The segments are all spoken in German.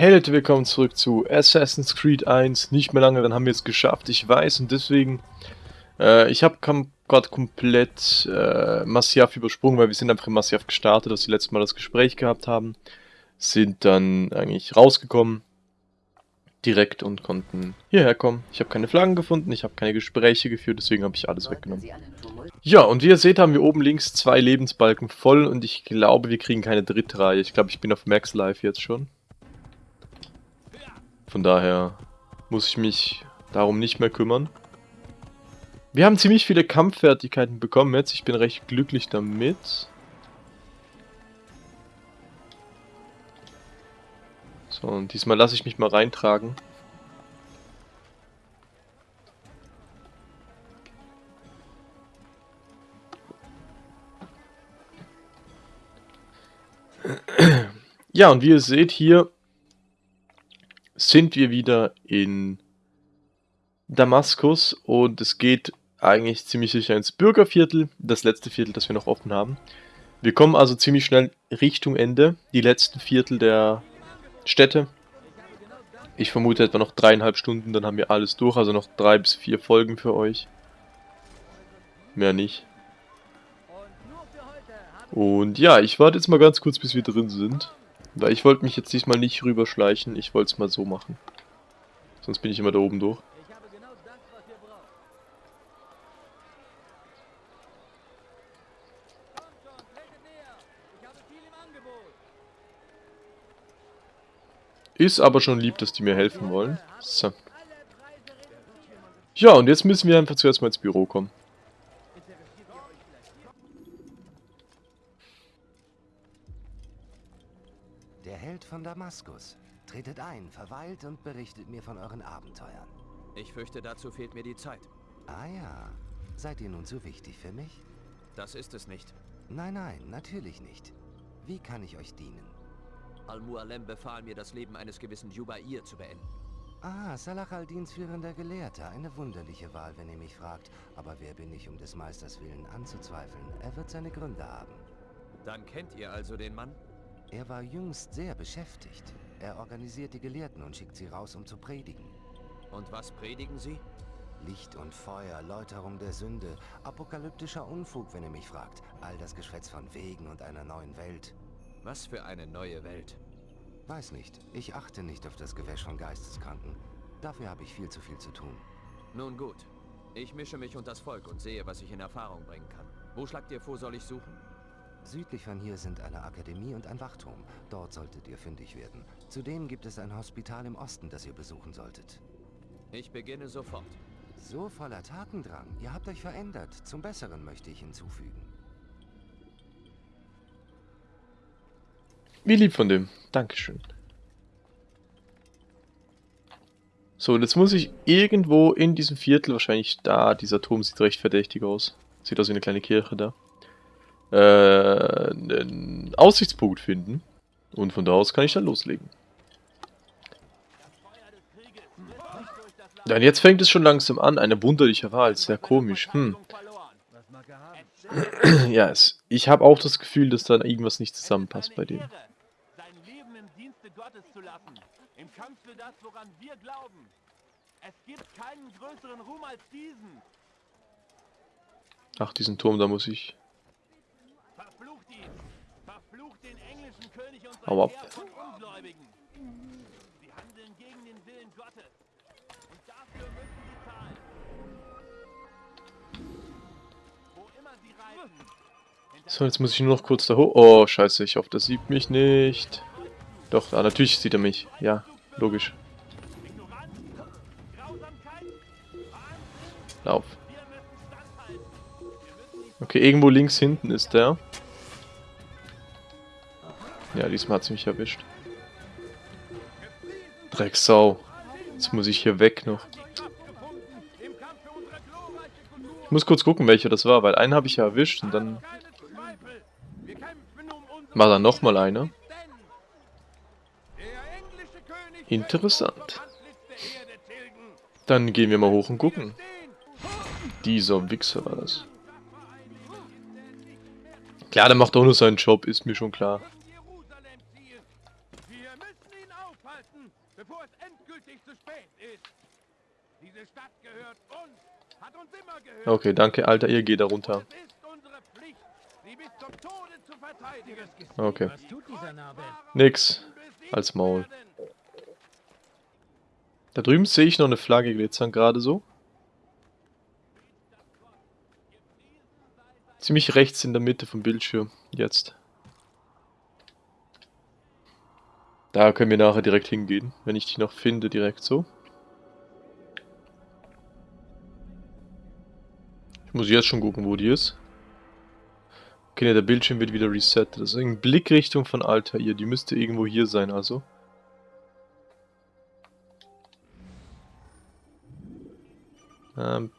Hey Leute, willkommen zurück zu Assassin's Creed 1. Nicht mehr lange, dann haben wir es geschafft, ich weiß. Und deswegen, äh, ich habe gerade komplett äh, Masyaf übersprungen, weil wir sind einfach in Masyaf gestartet, dass wir letztes Mal das Gespräch gehabt haben. Sind dann eigentlich rausgekommen, direkt und konnten hierher kommen. Ich habe keine Flaggen gefunden, ich habe keine Gespräche geführt, deswegen habe ich alles weggenommen. Ja, und wie ihr seht, haben wir oben links zwei Lebensbalken voll und ich glaube, wir kriegen keine dritte Reihe. Ich glaube, ich bin auf Max Life jetzt schon. Von daher muss ich mich darum nicht mehr kümmern. Wir haben ziemlich viele Kampffertigkeiten bekommen jetzt. Ich bin recht glücklich damit. So, und diesmal lasse ich mich mal reintragen. Ja, und wie ihr seht hier sind wir wieder in Damaskus und es geht eigentlich ziemlich sicher ins Bürgerviertel, das letzte Viertel, das wir noch offen haben. Wir kommen also ziemlich schnell Richtung Ende, die letzten Viertel der Städte. Ich vermute etwa noch dreieinhalb Stunden, dann haben wir alles durch, also noch drei bis vier Folgen für euch. Mehr nicht. Und ja, ich warte jetzt mal ganz kurz, bis wir drin sind. Weil ich wollte mich jetzt diesmal nicht rüberschleichen, ich wollte es mal so machen. Sonst bin ich immer da oben durch. Ist aber schon lieb, dass die mir helfen wollen. So. Ja, und jetzt müssen wir einfach zuerst mal ins Büro kommen. Von Damaskus. Tretet ein, verweilt und berichtet mir von euren Abenteuern. Ich fürchte, dazu fehlt mir die Zeit. Ah ja. Seid ihr nun so wichtig für mich? Das ist es nicht. Nein, nein, natürlich nicht. Wie kann ich euch dienen? Al-Mualem befahl mir, das Leben eines gewissen Jubair zu beenden. Ah, Salah al-Dins führender Gelehrter. Eine wunderliche Wahl, wenn ihr mich fragt. Aber wer bin ich, um des Meisters Willen anzuzweifeln? Er wird seine Gründe haben. Dann kennt ihr also den Mann? Er war jüngst sehr beschäftigt. Er organisiert die Gelehrten und schickt sie raus, um zu predigen. Und was predigen sie? Licht und Feuer, Läuterung der Sünde, apokalyptischer Unfug, wenn ihr mich fragt. All das Geschwätz von Wegen und einer neuen Welt. Was für eine neue Welt? Weiß nicht. Ich achte nicht auf das Gewäsch von Geisteskranken. Dafür habe ich viel zu viel zu tun. Nun gut. Ich mische mich unter das Volk und sehe, was ich in Erfahrung bringen kann. Wo schlagt ihr vor, soll ich suchen? Südlich von hier sind eine Akademie und ein Wachturm. Dort solltet ihr fündig werden. Zudem gibt es ein Hospital im Osten, das ihr besuchen solltet. Ich beginne sofort. So voller Tatendrang. Ihr habt euch verändert. Zum Besseren möchte ich hinzufügen. Wie lieb von dem. Dankeschön. So, und jetzt muss ich irgendwo in diesem Viertel, wahrscheinlich da, dieser Turm sieht recht verdächtig aus. Sieht aus wie eine kleine Kirche da äh, einen Aussichtspunkt finden. Und von da aus kann ich dann loslegen. Und jetzt fängt es schon langsam an. Eine wunderliche Wahl. Sehr komisch. Hm. ja, es, ich habe auch das Gefühl, dass da irgendwas nicht zusammenpasst bei dem. Im Kampf für das, woran wir glauben. Es gibt keinen größeren Ruhm als diesen. Ach, diesen Turm, da muss ich Hau ab. So, jetzt muss ich nur noch kurz da hoch. Oh, scheiße, ich hoffe, das sieht mich nicht. Doch, ah, natürlich sieht er mich. Ja, logisch. Lauf. Okay, irgendwo links hinten ist der. Ja, diesmal hat es mich erwischt. Drecksau. Jetzt muss ich hier weg noch. Ich muss kurz gucken, welcher das war, weil einen habe ich ja erwischt und dann... War da nochmal einer? Interessant. Dann gehen wir mal hoch und gucken. Dieser Wichser war das. Klar, der macht auch nur seinen Job, ist mir schon klar. aufhalten, bevor es endgültig zu spät ist. Diese Stadt gehört uns, hat uns immer gehört. Okay, danke, Alter, ihr geht da runter. Okay. Nix. Als Maul. Da drüben sehe ich noch eine Flagge glitzern, gerade so. Ziemlich rechts in der Mitte vom Bildschirm. Jetzt. Da können wir nachher direkt hingehen, wenn ich die noch finde, direkt so. Ich muss jetzt schon gucken, wo die ist. Okay, ne, der Bildschirm wird wieder resettet. Das ist in Blickrichtung von Altair. Die müsste irgendwo hier sein, also. Ähm,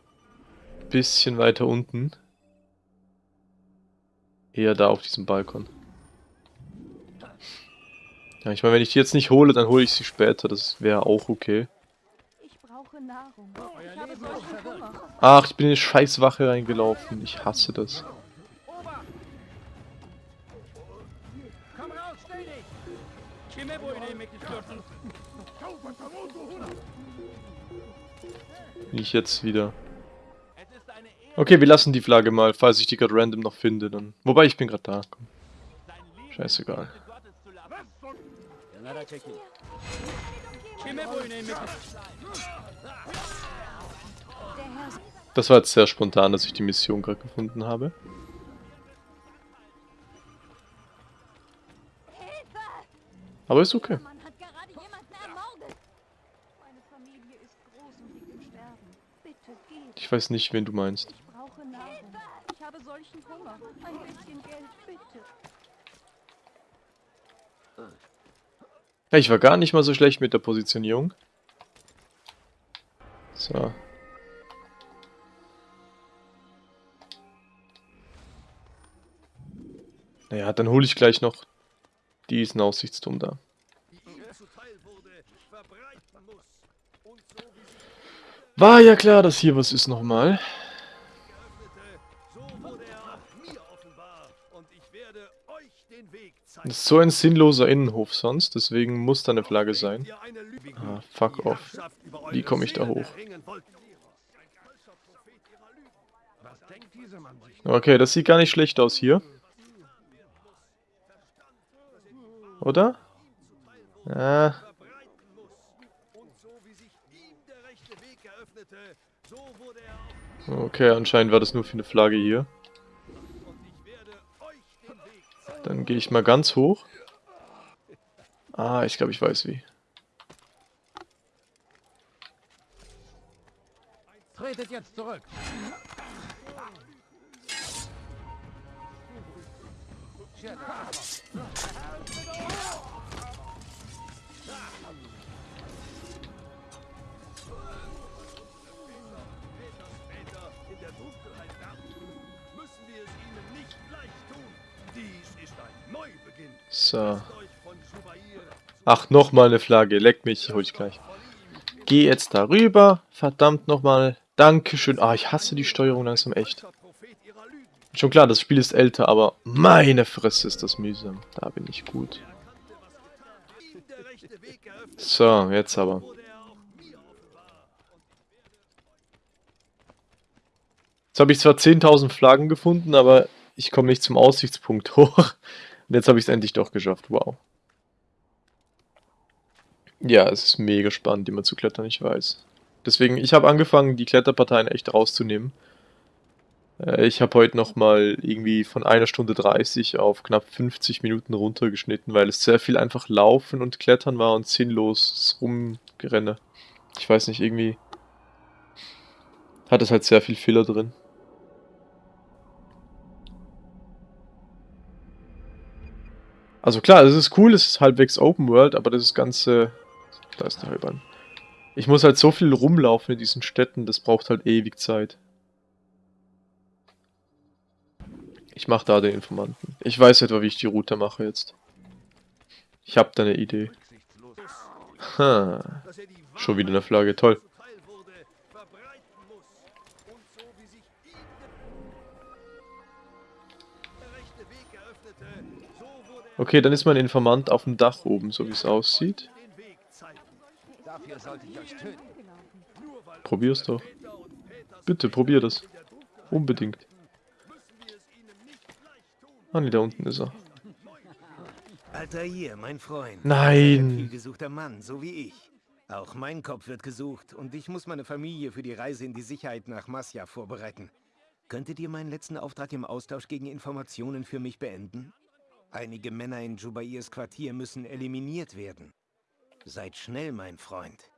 bisschen weiter unten. Eher da auf diesem Balkon. Ja, ich meine, wenn ich die jetzt nicht hole, dann hole ich sie später. Das wäre auch okay. Nahrung. Ich habe solchen Hunger. Ach, ich bin in eine Scheißwache reingelaufen. Ich hasse das. Ich jetzt wieder. Okay, wir lassen die Flagge mal, falls ich die gerade random noch finde. Dann. Wobei, ich bin gerade da. Komm. Scheißegal. Das war jetzt sehr spontan, dass ich die Mission gerade gefunden habe. Aber ist okay. Ich weiß nicht, wen du meinst. Ich brauche Nahrung. Ich habe solchen Hunger. Ein bisschen Geld, bitte. Ja, ich war gar nicht mal so schlecht mit der Positionierung. So. Naja, dann hole ich gleich noch diesen Aussichtsturm da. War ja klar, dass hier was ist nochmal. Das ist so ein sinnloser Innenhof sonst, deswegen muss da eine Flagge sein. Ah, fuck off. Wie komme ich da hoch? Okay, das sieht gar nicht schlecht aus hier. Oder? Ja, okay, anscheinend war das nur für eine Flagge hier. Dann gehe ich mal ganz hoch. Ah, ich glaube, ich weiß wie. Tretet jetzt zurück. Väter So. Ach, nochmal eine Flagge. Leck mich, hol ich gleich. Geh jetzt darüber. Verdammt nochmal. Dankeschön. Ah, ich hasse die Steuerung langsam echt. Schon klar, das Spiel ist älter, aber meine Fresse ist das mühsam. Da bin ich gut. So, jetzt aber. er. Jetzt habe ich zwar 10.000 Flaggen gefunden, aber ich komme nicht zum Aussichtspunkt hoch. Und jetzt habe ich es endlich doch geschafft. Wow. Ja, es ist mega spannend, immer zu klettern, ich weiß. Deswegen, ich habe angefangen, die Kletterparteien echt rauszunehmen. Äh, Ich habe heute nochmal irgendwie von einer Stunde 30 auf knapp 50 Minuten runtergeschnitten, weil es sehr viel einfach Laufen und Klettern war und sinnlos Rumgerenne. Ich weiß nicht, irgendwie hat es halt sehr viel Fehler drin. Also klar, es ist cool, es ist halbwegs Open World, aber das Ganze... Da ist der Halbern. Ich muss halt so viel rumlaufen in diesen Städten, das braucht halt ewig Zeit. Ich mache da den Informanten. Ich weiß etwa, wie ich die Route mache jetzt. Ich habe da eine Idee. Ha. Schon wieder eine Flagge, toll. Okay, dann ist mein Informant auf dem Dach oben, so wie es aussieht. Probier's doch. Bitte, probier das. Unbedingt. Ah ne, da unten ist er. Alter hier, mein Freund. Nein. Ein gesuchter Mann, so wie ich. Auch mein Kopf wird gesucht und ich muss meine Familie für die Reise in die Sicherheit nach Masja vorbereiten. Könntet ihr meinen letzten Auftrag im Austausch gegen Informationen für mich beenden? Einige Männer in Jubairs Quartier müssen eliminiert werden. Seid schnell, mein Freund.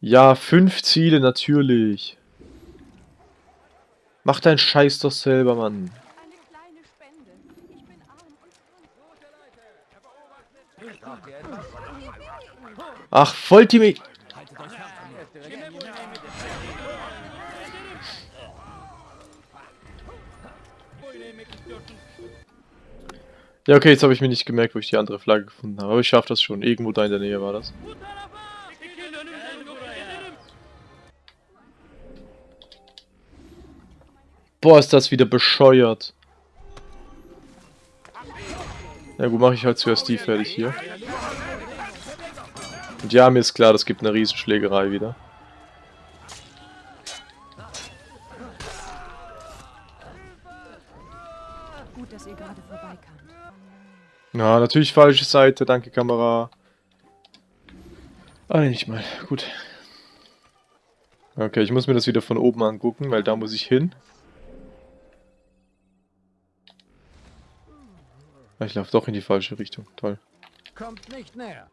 Ja, fünf Ziele, natürlich. Mach deinen Scheiß doch selber, Mann. Eine kleine Spende. Ich Ja, okay, jetzt habe ich mir nicht gemerkt, wo ich die andere Flagge gefunden habe. Aber ich schaffe das schon. Irgendwo da in der Nähe war das. Boah, ist das wieder bescheuert. Ja gut, mache ich halt zuerst die fertig hier. Und ja, mir ist klar, das gibt eine Riesenschlägerei wieder. Ja, natürlich falsche Seite, danke Kamera. Ah, nicht mal. Gut. Okay, ich muss mir das wieder von oben angucken, weil da muss ich hin. Ah, Ich laufe doch in die falsche Richtung. Toll. Kommt nicht näher.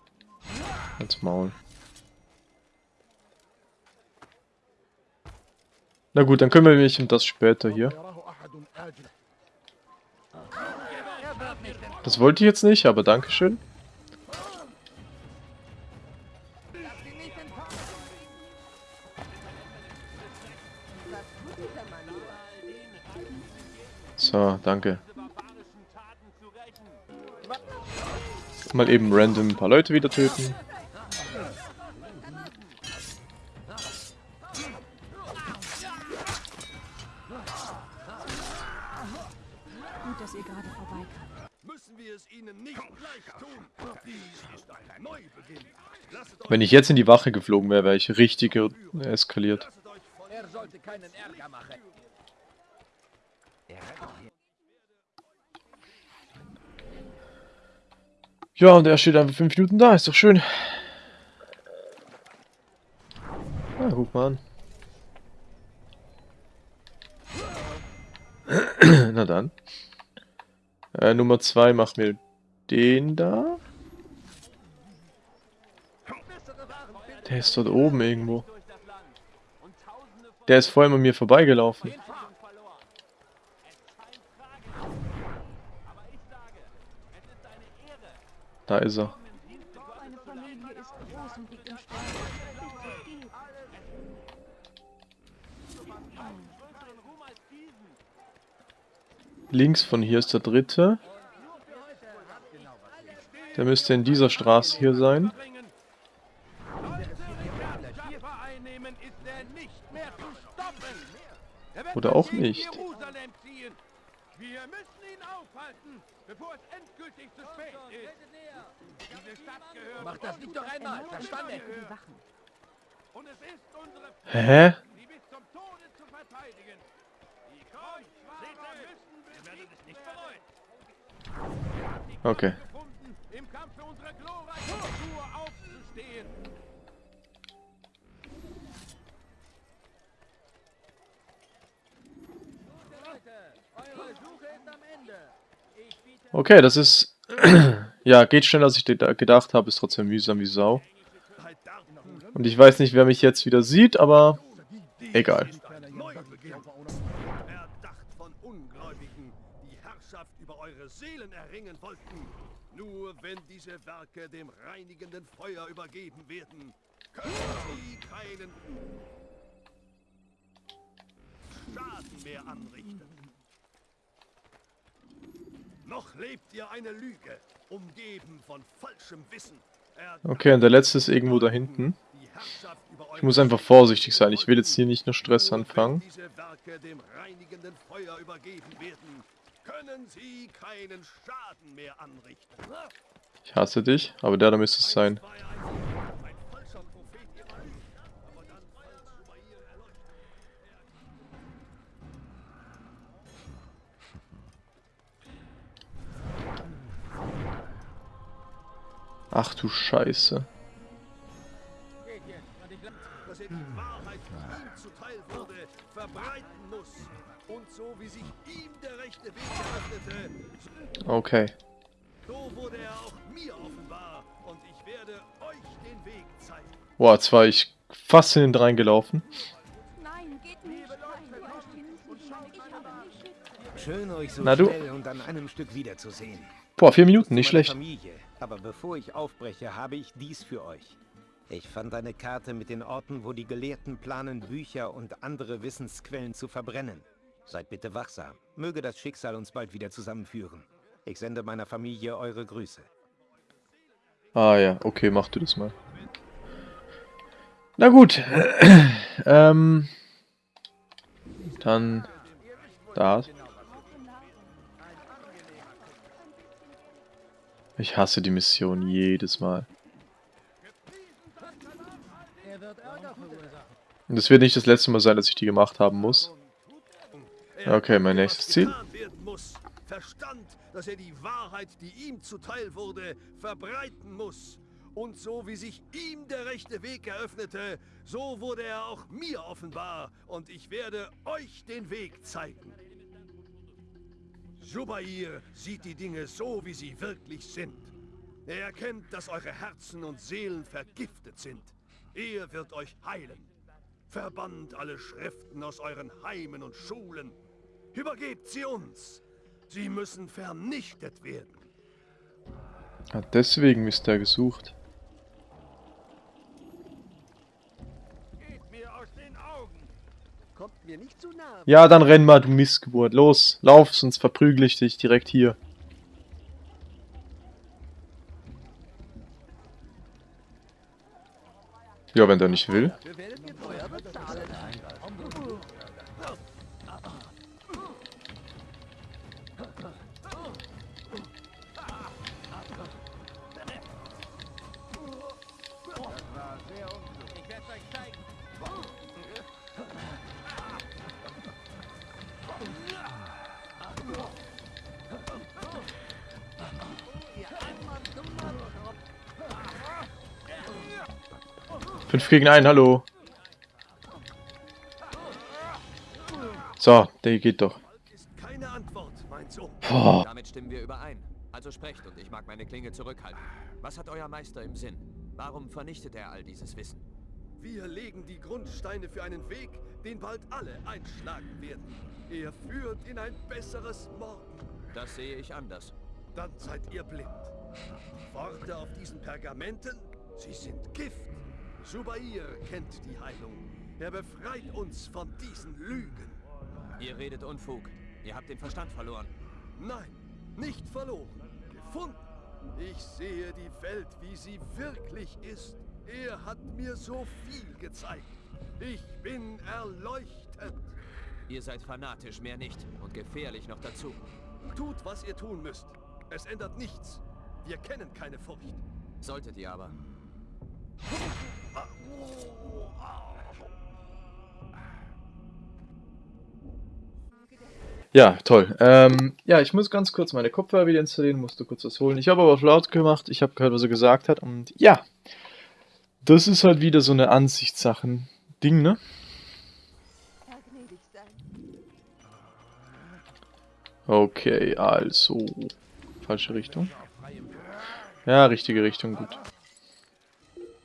Als Maul. Na gut, dann kümmere ich mich um das später hier. Das wollte ich jetzt nicht, aber Dankeschön. So, danke. Mal eben random ein paar Leute wieder töten. Ihnen nicht leicht tun. Dies ist ein Neubeginn. Wenn ich jetzt in die Wache geflogen wäre, wäre ich richtig eskaliert. Er sollte keinen Ärger machen. Ja, und er steht einfach 5 Minuten da, ist doch schön. Na, guck mal an. Na dann. Äh, Nummer 2 macht mir den da. Der ist dort oben irgendwo. Der ist vorhin an mir vorbeigelaufen. Da ist er. Links von hier ist der dritte. Der müsste in dieser Straße hier sein. Oder auch nicht. Wir müssen Okay, das ist... ja, geht schneller, als ich geda- gedacht habe. Ist trotzdem mühsam wie Sau. Und ich weiß nicht, wer mich jetzt wieder sieht, aber... Egal. Seelen erringen wollten. Nur wenn diese Werke dem reinigenden Feuer übergeben werden, können sie keinen Schaden mehr anrichten. Noch lebt ihr eine Lüge, umgeben von falschem Wissen. Okay, und der letzte ist irgendwo da hinten. Ich muss einfach vorsichtig sein. Ich will jetzt hier nicht nur Stress anfangen. wenn diese Werke dem reinigenden Feuer übergeben werden, können sie keinen Schaden mehr anrichten. Ich hasse dich, aber der da müsste es sein. war er ein, ein falscher Prophet ihrer Liebe. Aber dann fällt Subair erleuchtet. Ach du Scheiße. dass er die Wahrheit, die ihm zuteil wurde, verbreiten muss. Und so wie sich ihm der rechte Weg eröffnete, Okay. so wurde er auch mir offenbar. Und ich werde euch den Weg zeigen. Boah, jetzt war ich fast in den reingelaufen. Nein, geht nicht. Nein, ich habe nicht. Schön, euch so Na du. schnell und an einem Stück wiederzusehen. Boah, vier Minuten, nicht schlecht. Familie. Aber bevor ich aufbreche, habe ich dies für euch. Ich fand eine Karte mit den Orten, wo die Gelehrten planen, Bücher und andere Wissensquellen zu verbrennen. Seid bitte wachsam. Möge das Schicksal uns bald wieder zusammenführen. Ich sende meiner Familie eure Grüße. Ah ja, okay, mach du das mal. Na gut. ähm. Dann. Da. Ich hasse die Mission jedes Mal. Und es wird nicht das letzte Mal sein, dass ich die gemacht haben muss. Okay, mein nächstes Ziel. Verstand, dass er die Wahrheit, die ihm zuteil wurde, verbreiten muss. Und so wie sich ihm der rechte Weg eröffnete, so wurde er auch mir offenbar. Und ich werde euch den Weg zeigen. Subair sieht die Dinge so, wie sie wirklich sind. Er erkennt, dass eure Herzen und Seelen vergiftet sind. Er wird euch heilen. Verbannt alle Schriften aus euren Heimen und Schulen. Übergebt sie uns. Sie müssen vernichtet werden. Deswegen ist er gesucht. Ja, dann renn mal, du Missgeburt. Los, lauf, sonst verprügel ich dich direkt hier. Ja, wenn der nicht will. 5 gegen 1, hallo. So, der geht doch. Oh. Damit stimmen wir überein. Also sprecht und ich mag meine Klinge zurückhalten. Was hat euer Meister im Sinn? Warum vernichtet er all dieses Wissen? Wir legen die Grundsteine für einen Weg, den bald alle einschlagen werden. Er führt in ein besseres Morgen. Das sehe ich anders. Dann seid ihr blind. Worte auf diesen Pergamenten, sie sind Gift. Subair kennt die Heilung. Er befreit uns von diesen Lügen. Ihr redet Unfug. Ihr habt den Verstand verloren. Nein, nicht verloren. Gefunden. Ich sehe die Welt, wie sie wirklich ist. Er hat mir so viel gezeigt. Ich bin erleuchtet. Ihr seid fanatisch, mehr nicht. Und gefährlich noch dazu. Tut, was ihr tun müsst. Es ändert nichts. Wir kennen keine Furcht. Solltet ihr aber. Ja, toll. Ähm, ja, ich muss ganz kurz meine Kopfhörer wieder installieren, musste kurz was holen. Ich habe aber auf laut gemacht, ich habe gehört, was er gesagt hat. Und ja, das ist halt wieder so eine Ansichtssachen-Ding, ne? Okay, also. Falsche Richtung. Ja, richtige Richtung, gut. Eine kleine Spinne. Ich bin arm. Ein Kartoffel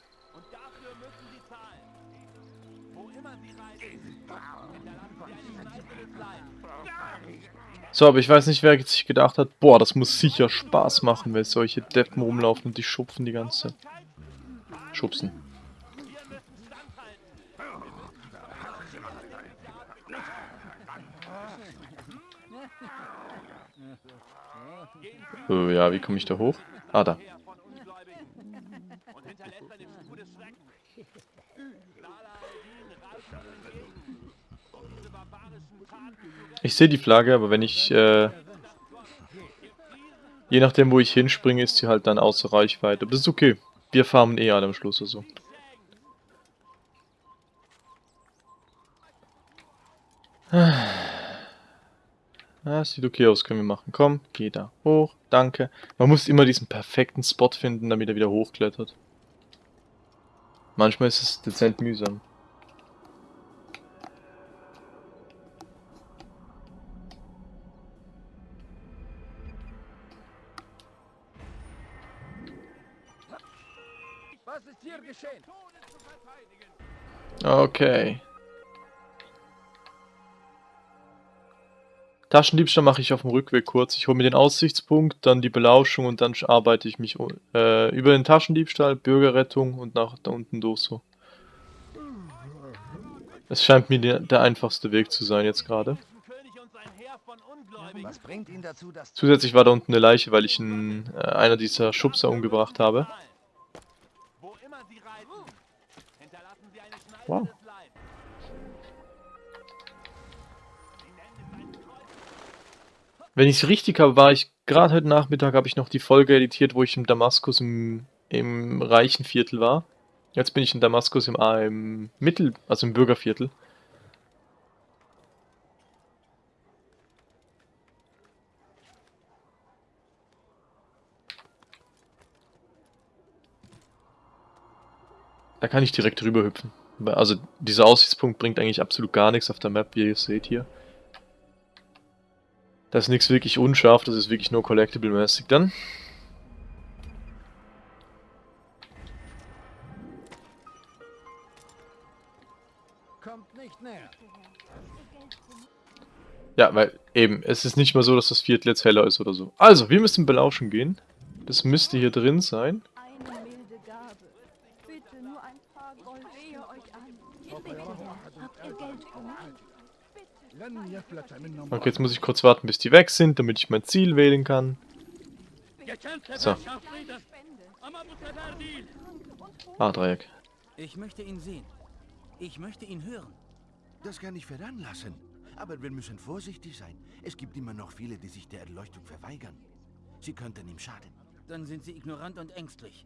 So, aber ich weiß nicht, wer sich gedacht hat, boah, das muss sicher Spaß machen, wenn solche Deppen rumlaufen und die schupfen die ganze Zeit. Schubsen. Oh, ja, wie komme ich da hoch? Ah, da. Ich sehe die Flagge, aber wenn ich, äh, je nachdem, wo ich hinspringe, ist sie halt dann außer Reichweite. Aber das ist okay. Wir farmen eh alle am Schluss, also. Ah, sieht okay aus, können wir machen. Komm, geh da hoch, danke. Man muss immer diesen perfekten Spot finden, damit er wieder hochklettert. Manchmal ist es dezent mühsam. Geschehen? Okay. Taschendiebstahl mache ich auf dem Rückweg kurz. Ich hole mir den Aussichtspunkt, dann die Belauschung und dann arbeite ich mich äh, über den Taschendiebstahl, Bürgerrettung und nach da unten durch so. Es scheint mir der, der einfachste Weg zu sein jetzt gerade. Was bringt ihn dazu, das Zusätzlich war da unten eine Leiche, weil ich einen, äh, einer dieser Schubser umgebracht habe. Wow. Wenn ich es richtig habe, war ich gerade heute Nachmittag, habe ich noch die Folge editiert, wo ich in Damaskus im, im reichen Viertel war. Jetzt bin ich in Damaskus im, ah, im Mittel, also im Bürgerviertel. Da kann ich direkt rüber hüpfen. Also dieser Aussichtspunkt bringt eigentlich absolut gar nichts auf der Map, wie ihr seht hier. Das ist nichts wirklich unscharf, das ist wirklich nur Collectible-mäßig dann. Kommt nicht näher. Ja, weil eben, es ist nicht mal so, dass das Viertel jetzt heller ist oder so. Also, wir müssen belauschen gehen. Das müsste hier drin sein. Eine milde Gabe. Bitte nur ein paar Gold. Wehe euch an. Bitte, habt ihr Geld für mich? Okay, jetzt muss ich kurz warten, bis die weg sind, damit ich mein Ziel wählen kann. So. Ah, Dreieck. Ich möchte ihn sehen. Ich möchte ihn hören. Das kann ich veranlassen. Aber wir müssen vorsichtig sein. Es gibt immer noch viele, die sich der Erleuchtung verweigern. Sie könnten ihm schaden. Dann sind sie ignorant und ängstlich.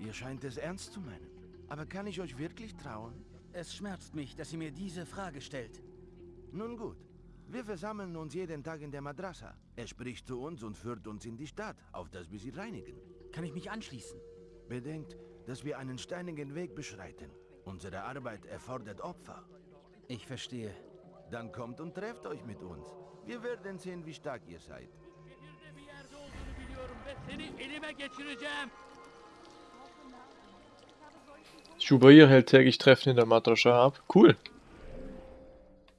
Ihr scheint es ernst zu meinen. Aber kann ich euch wirklich trauen? Es schmerzt mich, dass sie mir diese Frage stellt. Nun gut. Wir versammeln uns jeden Tag in der Madrasa. Er spricht zu uns und führt uns in die Stadt, auf dass wir sie reinigen. Kann ich mich anschließen? Bedenkt, dass wir einen steinigen Weg beschreiten. Unsere Arbeit erfordert Opfer. Ich verstehe. Dann kommt und trefft euch mit uns. Wir werden sehen, wie stark ihr seid. Schubair hält täglich Treffen in der Madrascha ab. Cool.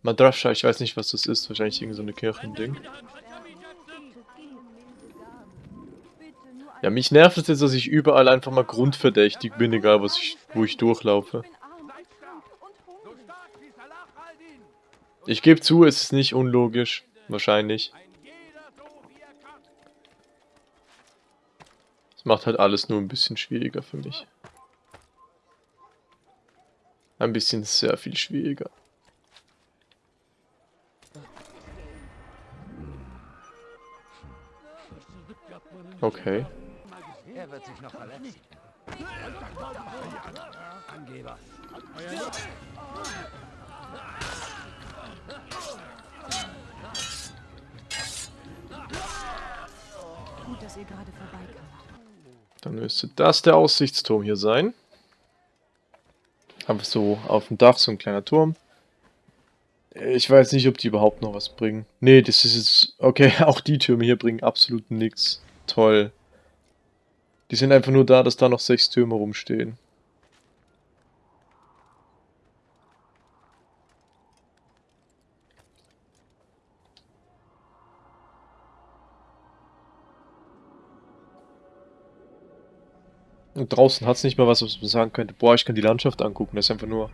Madrascha, ich weiß nicht, was das ist. Wahrscheinlich irgendein so eine Kirchending. Ja, mich nervt es jetzt, dass ich überall einfach mal grundverdächtig bin, egal was ich, wo ich durchlaufe. Ich gebe zu, es ist nicht unlogisch. Wahrscheinlich. Es macht halt alles nur ein bisschen schwieriger für mich. Ein bisschen sehr viel schwieriger. Okay. Er wird sich noch verletzen. Angeber. Gut, dass ihr gerade vorbeikamt. Dann müsste das der Aussichtsturm hier sein. Einfach so auf dem Dach, so ein kleiner Turm. Ich weiß nicht, ob die überhaupt noch was bringen. Nee, das ist jetzt... Okay, auch die Türme hier bringen absolut nichts. Toll. Die sind einfach nur da, dass da noch sechs Türme rumstehen. Und draußen hat es nicht mal was, was man sagen könnte, boah, ich kann die Landschaft angucken. Das ist einfach nur...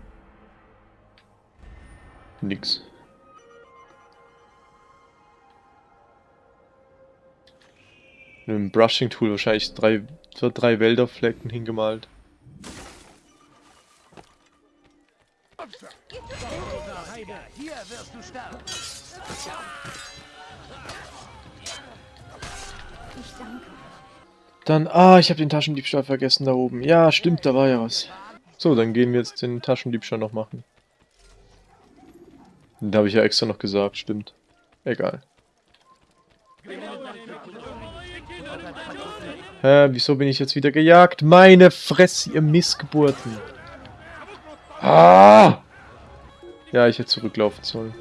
Nix. Mit einem Brushing-Tool wahrscheinlich drei, drei Wälderflecken hingemalt. Ich danke. Dann, ah, ich habe den Taschendiebstahl vergessen da oben. Ja, stimmt, da war ja was. So, dann gehen wir jetzt den Taschendiebstahl noch machen. Den habe ich ja extra noch gesagt, stimmt. Egal. Hä, wieso bin ich jetzt wieder gejagt? Meine Fresse, ihr Missgeburten. Ah! Ja, ich hätte zurücklaufen sollen.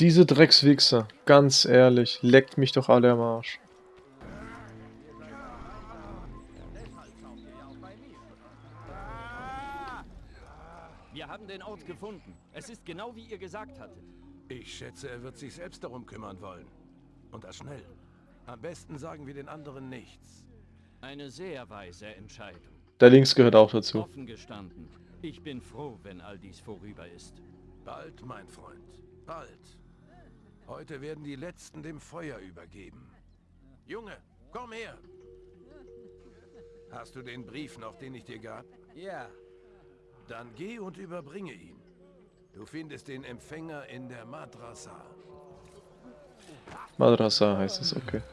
Diese Dreckswichser, ganz ehrlich, leckt mich doch alle am Arsch. Wir haben den Ort gefunden. Es ist genau wie ihr gesagt hattet. Ich schätze, er wird sich selbst darum kümmern wollen. Und das schnell. Am besten sagen wir den anderen nichts. Eine sehr weise Entscheidung. Der Links gehört auch dazu. Offen gestanden. Ich bin froh, wenn all dies vorüber ist. Bald, mein Freund. Bald. Heute werden die Letzten dem Feuer übergeben. Junge, komm her. Hast du den Brief noch, den ich dir gab? Ja. Dann geh und überbringe ihn. Du findest den Empfänger in der Madrasa. Madrasa heißt es, okay.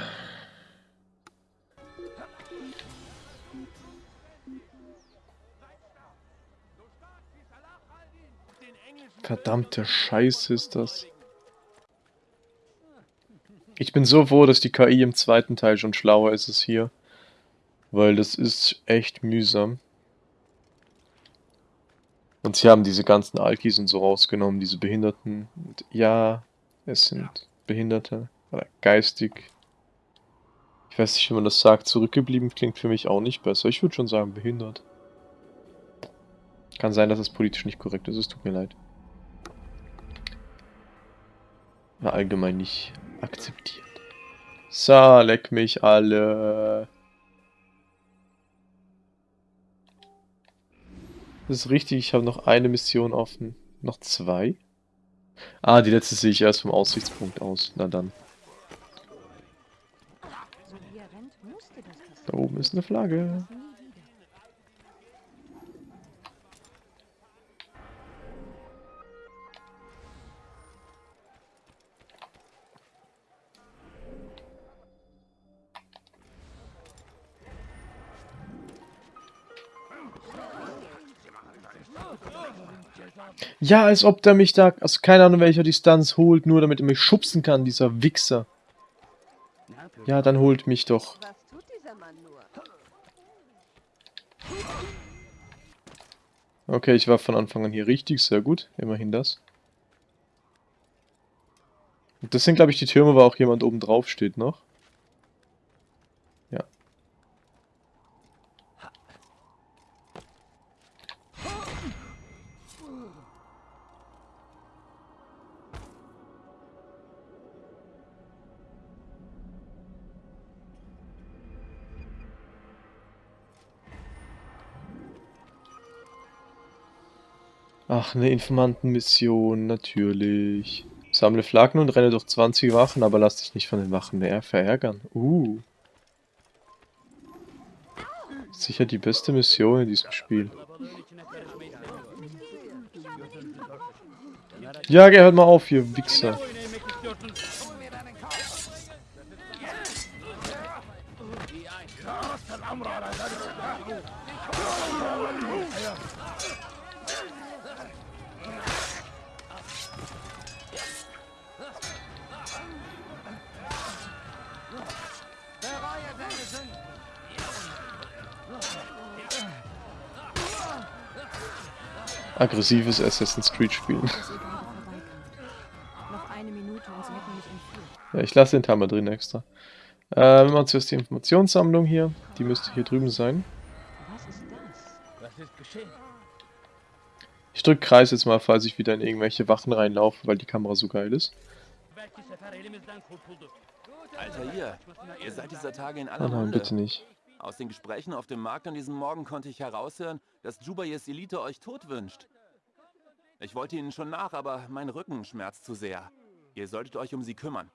Verdammte Scheiße ist das. Ich bin so froh, dass die KI im zweiten Teil schon schlauer ist als hier. Weil das ist echt mühsam. Und sie haben diese ganzen Alkis und so rausgenommen, diese Behinderten. Und ja, es sind Behinderte. Oder geistig. Ich weiß nicht, wie man das sagt. Zurückgeblieben klingt für mich auch nicht besser. Ich würde schon sagen, behindert. Kann sein, dass es politisch nicht korrekt ist. Es tut mir leid. Allgemein nicht akzeptiert. So, leck mich alle. Das ist richtig, ich habe noch eine Mission offen. Noch zwei? Ah, die letzte sehe ich erst vom Aussichtspunkt aus. Na dann. Da oben ist eine Flagge. Ja, als ob der mich da aus keine Ahnung welcher Distanz holt, nur damit er mich schubsen kann, dieser Wichser. Ja, dann holt mich doch. Okay, ich war von Anfang an hier richtig, sehr gut. Immerhin das. Und das sind, glaube ich, die Türme, wo auch jemand oben drauf steht noch. Ach, eine Informantenmission, natürlich. Sammle Flaggen und renne durch 20 Wachen, aber lass dich nicht von den Wachen mehr verärgern. Uh. Sicher die beste Mission in diesem Spiel. Ja, geh, hört mal auf, ihr Wichser. Aggressives Assassin's Creed spielen. Ja, ich lasse den Timer drin extra. Äh, wir machen zuerst die Informationssammlung hier. Die müsste hier drüben sein. Was ist das? Was ist geschehen? Ich drücke Kreis jetzt mal, falls ich wieder in irgendwelche Wachen reinlaufe, weil die Kamera so geil ist. Alter, ihr, ihr seid dieser Tage in Oh aller nein, Munde. bitte nicht. Aus den Gesprächen auf dem Markt an diesem Morgen konnte ich heraushören, dass Jubayes Elite euch tot wünscht. Ich wollte ihnen schon nach, aber mein Rücken schmerzt zu sehr. Ihr solltet euch um sie kümmern.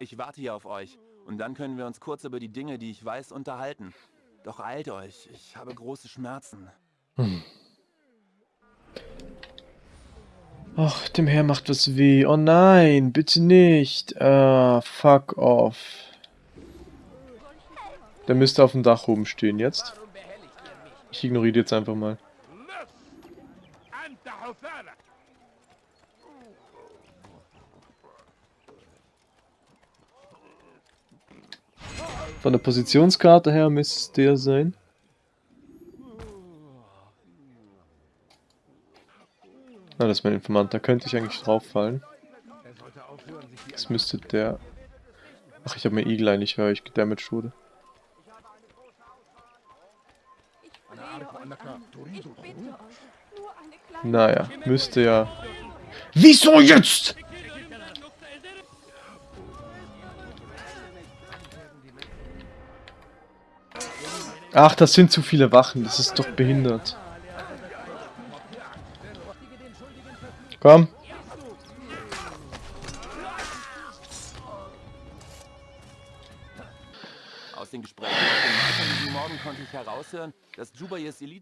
Ich warte hier auf euch und dann können wir uns kurz über die Dinge, die ich weiß, unterhalten. Doch eilt euch, ich habe große Schmerzen. Ach, dem Herr macht was weh. Oh nein, bitte nicht. Ah, fuck off. Der müsste auf dem Dach oben stehen jetzt. Ich ignoriere jetzt einfach mal. Hufara. Von der Positionskarte her müsste es der sein. Na, das ist mein Informant. Da könnte ich eigentlich drauf fallen. Das müsste der... Ach, ich habe mir Eagle Eye nicht, weil ich gedamaged wurde. Ich bitte euch, nur eine kleine Naja, müsste ja... Wieso jetzt? Ach, das sind zu viele Wachen. Das ist doch behindert. Komm. Aus den Gesprächen auf dem diesem Morgen konnte ich heraushören.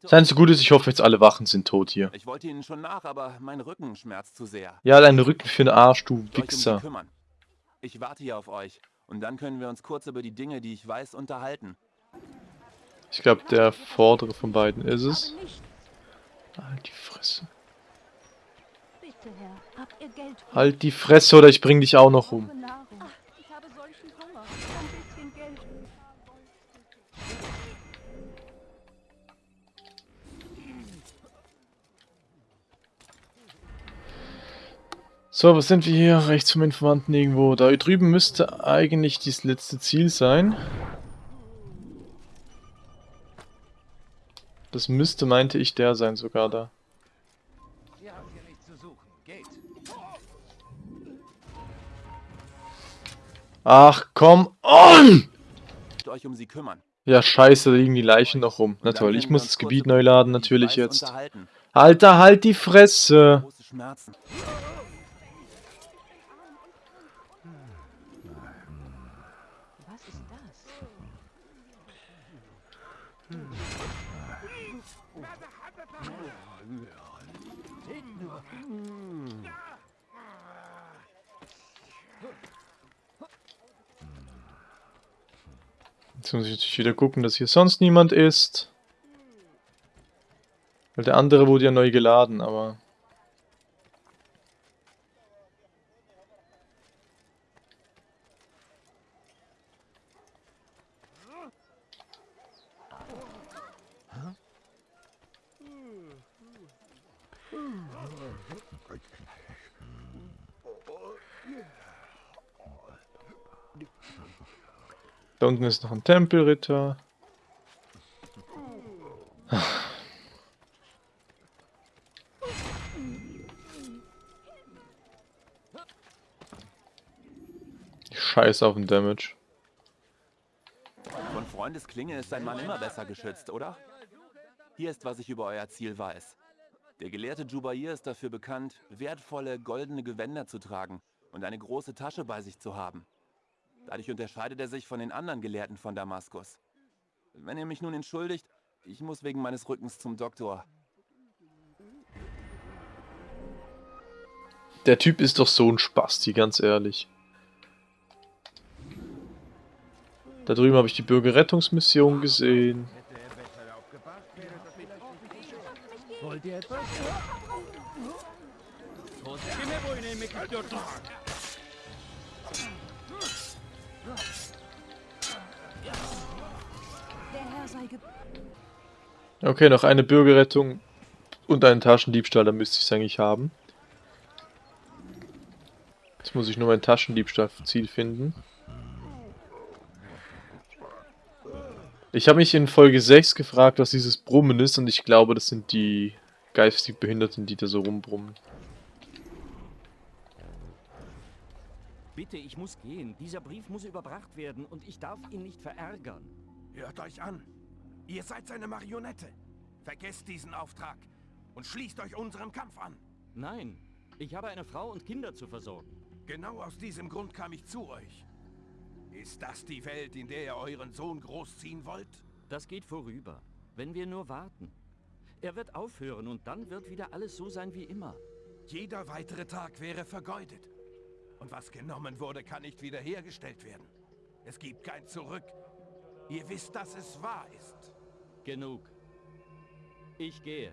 Seien so gut ist, ich hoffe jetzt alle Wachen sind tot hier. Ich wollte ihnen schon nach, aber mein Rücken schmerzt zu sehr. Ja, dein Rücken für den Arsch, du um sie Wichser. Ich warte hier auf euch und dann können wir uns kurz über die Dinge, die ich weiß, unterhalten. Ich glaube, der vordere von beiden ist es. Halt die Fresse. Halt die Fresse oder ich bring dich auch noch um. So, was sind wir hier? Rechts vom Informanten irgendwo. Da drüben müsste eigentlich das letzte Ziel sein. Das müsste, meinte ich, der sein sogar da. Ach, komm on! euch um sie kümmern. Ja, scheiße, da liegen die Leichen noch rum. Na toll, ich muss das Gebiet neu laden, natürlich jetzt. Alter, halt die Fresse! Große Schmerzen. Jetzt muss ich natürlich wieder gucken, dass hier sonst niemand ist. Weil der andere wurde ja neu geladen, aber... Da unten ist noch ein Tempelritter. Ich scheiße auf den Damage. Von Freundesklinge ist ein Mann immer besser geschützt, oder? Hier ist, was ich über euer Ziel weiß. Der gelehrte Jubair ist dafür bekannt, wertvolle goldene Gewänder zu tragen und eine große Tasche bei sich zu haben. Dadurch unterscheidet er sich von den anderen Gelehrten von Damaskus. Wenn ihr mich nun entschuldigt, ich muss wegen meines Rückens zum Doktor. Der Typ ist doch so ein Spasti, ganz ehrlich. Da drüben habe ich die Bürgerrettungsmission gesehen. Wollt ihr etwas? Okay, noch eine Bürgerrettung. Und einen Taschendiebstahl, da müsste ich es eigentlich haben. Jetzt muss ich nur mein Taschendiebstahl-Ziel finden. Ich habe mich in Folge 6 gefragt, was dieses Brummen ist und ich glaube, das sind die geistig Behinderten, die da so rumbrummen. Bitte, ich muss gehen. Dieser Brief muss überbracht werden und ich darf ihn nicht verärgern. Hört euch an. Ihr seid seine Marionette. Vergesst diesen Auftrag und schließt euch unserem Kampf an. Nein, ich habe eine Frau und Kinder zu versorgen. Genau aus diesem Grund kam ich zu euch. Ist das die Welt, in der ihr euren Sohn großziehen wollt? Das geht vorüber, wenn wir nur warten. Er wird aufhören und dann wird wieder alles so sein wie immer. Jeder weitere Tag wäre vergeudet. Und was genommen wurde, kann nicht wiederhergestellt werden. Es gibt kein Zurück. Ihr wisst, dass es wahr ist. Genug. Ich gehe.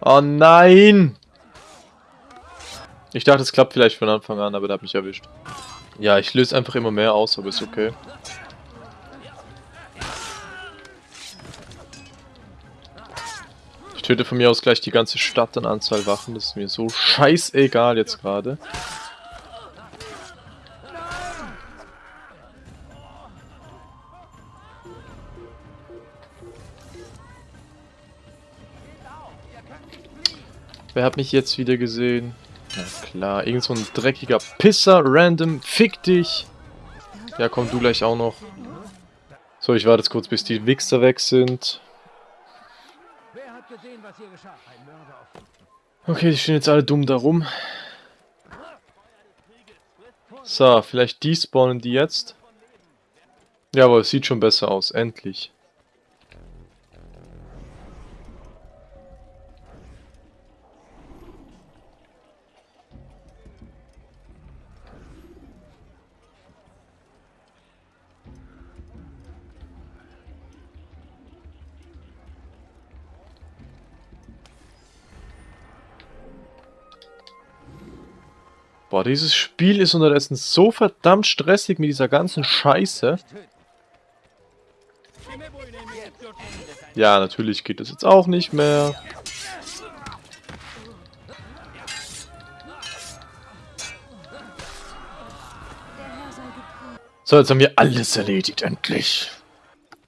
Oh nein! Ich dachte, es klappt vielleicht von Anfang an, aber der hat mich erwischt. Ja, ich löse einfach immer mehr aus, aber ist okay. Töte von mir aus gleich die ganze Stadt an Anzahl Waffen. Das ist mir so scheißegal jetzt gerade. Wer hat mich jetzt wieder gesehen? Na klar, irgend so ein dreckiger Pisser, random, fick dich. Ja, komm du gleich auch noch. So, ich warte jetzt kurz, bis die Wichser weg sind. Okay, die stehen jetzt alle dumm da rum. So, vielleicht despawnen die jetzt. Jawohl, es sieht schon besser aus, endlich. Boah, dieses Spiel ist unterdessen so verdammt stressig mit dieser ganzen Scheiße. Ja, natürlich geht das jetzt auch nicht mehr. So, jetzt haben wir alles erledigt, endlich.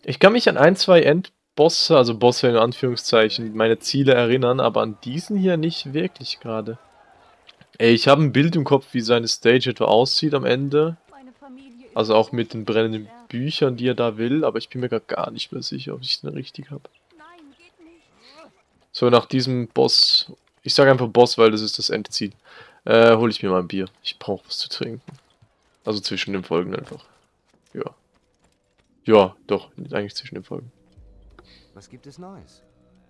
Ich kann mich an ein, zwei Endbosse, also Bosse in Anführungszeichen, meine Ziele erinnern, aber an diesen hier nicht wirklich gerade. Ey, ich habe ein Bild im Kopf, wie seine Stage etwa aussieht am Ende. Also auch mit den brennenden Büchern, die er da will, aber ich bin mir gar nicht mehr sicher, ob ich den richtig habe. So, nach diesem Boss, ich sage einfach Boss, weil das ist das Endziel, äh, hole ich mir mal ein Bier. Ich brauche was zu trinken. Also zwischen den Folgen einfach. Ja. Ja, doch, eigentlich zwischen den Folgen. Was gibt es Neues?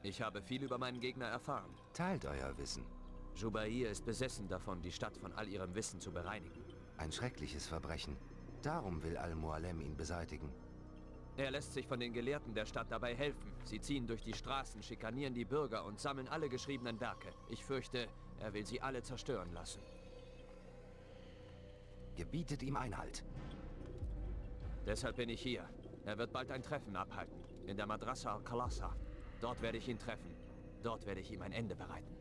Ich habe viel über meinen Gegner erfahren. Teilt euer Wissen. Jubair ist besessen davon, die Stadt von all ihrem Wissen zu bereinigen. Ein schreckliches Verbrechen. Darum will Al-Mualem ihn beseitigen. Er lässt sich von den Gelehrten der Stadt dabei helfen. Sie ziehen durch die Straßen, schikanieren die Bürger und sammeln alle geschriebenen Werke. Ich fürchte, er will sie alle zerstören lassen. Gebietet ihm Einhalt. Deshalb bin ich hier. Er wird bald ein Treffen abhalten. In der Madrasa al-Khalasa. Dort werde ich ihn treffen. Dort werde ich ihm ein Ende bereiten.